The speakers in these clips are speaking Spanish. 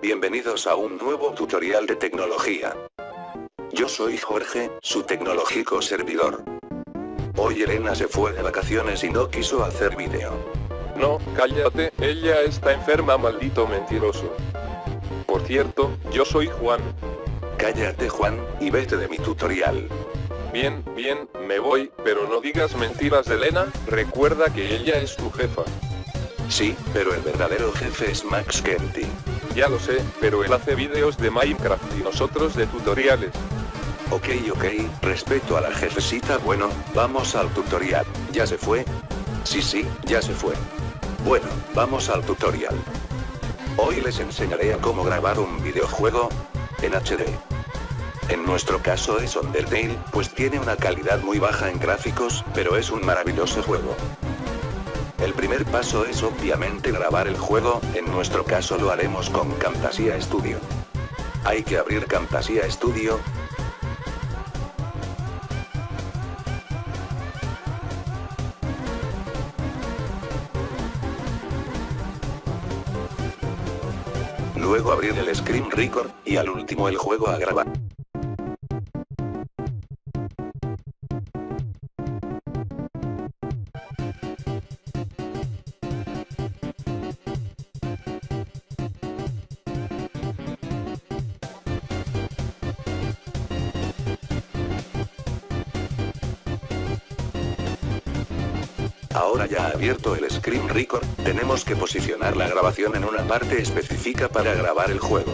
Bienvenidos a un nuevo tutorial de tecnología. Yo soy Jorge, su tecnológico servidor. Hoy Elena se fue de vacaciones y no quiso hacer vídeo. No, cállate, ella está enferma maldito mentiroso. Por cierto, yo soy Juan. Cállate Juan, y vete de mi tutorial. Bien, bien, me voy, pero no digas mentiras de Elena, recuerda que ella es tu jefa. Sí, pero el verdadero jefe es Max Kenty. Ya lo sé, pero él hace vídeos de Minecraft y nosotros de tutoriales. Ok ok, respeto a la jefecita bueno, vamos al tutorial. ¿Ya se fue? Sí sí, ya se fue. Bueno, vamos al tutorial. Hoy les enseñaré a cómo grabar un videojuego en HD. En nuestro caso es Undertale, pues tiene una calidad muy baja en gráficos, pero es un maravilloso juego. El primer paso es obviamente grabar el juego, en nuestro caso lo haremos con Camtasia Studio. Hay que abrir Camtasia Studio. Luego abrir el Screen Record, y al último el juego a grabar. Ahora ya abierto el Screen Record, tenemos que posicionar la grabación en una parte específica para grabar el juego.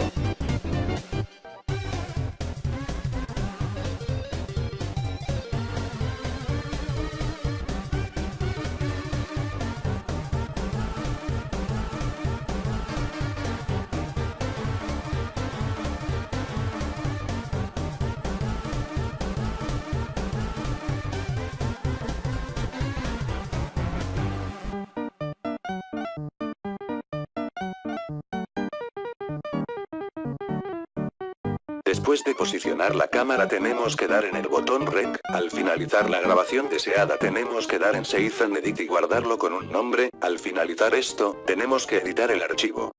Después de posicionar la cámara tenemos que dar en el botón REC, al finalizar la grabación deseada tenemos que dar en Save and Edit y guardarlo con un nombre, al finalizar esto, tenemos que editar el archivo.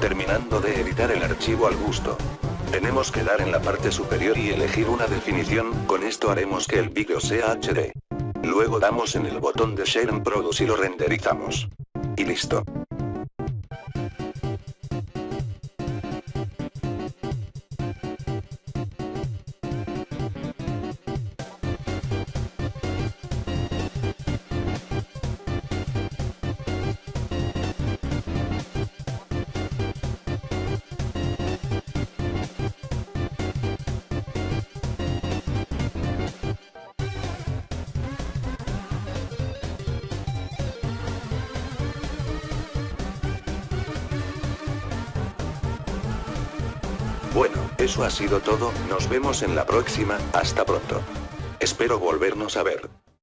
Terminando de editar el archivo al gusto. Tenemos que dar en la parte superior y elegir una definición, con esto haremos que el vídeo sea HD. Luego damos en el botón de Share and Produce y lo renderizamos. Y listo. Bueno, eso ha sido todo, nos vemos en la próxima, hasta pronto. Espero volvernos a ver.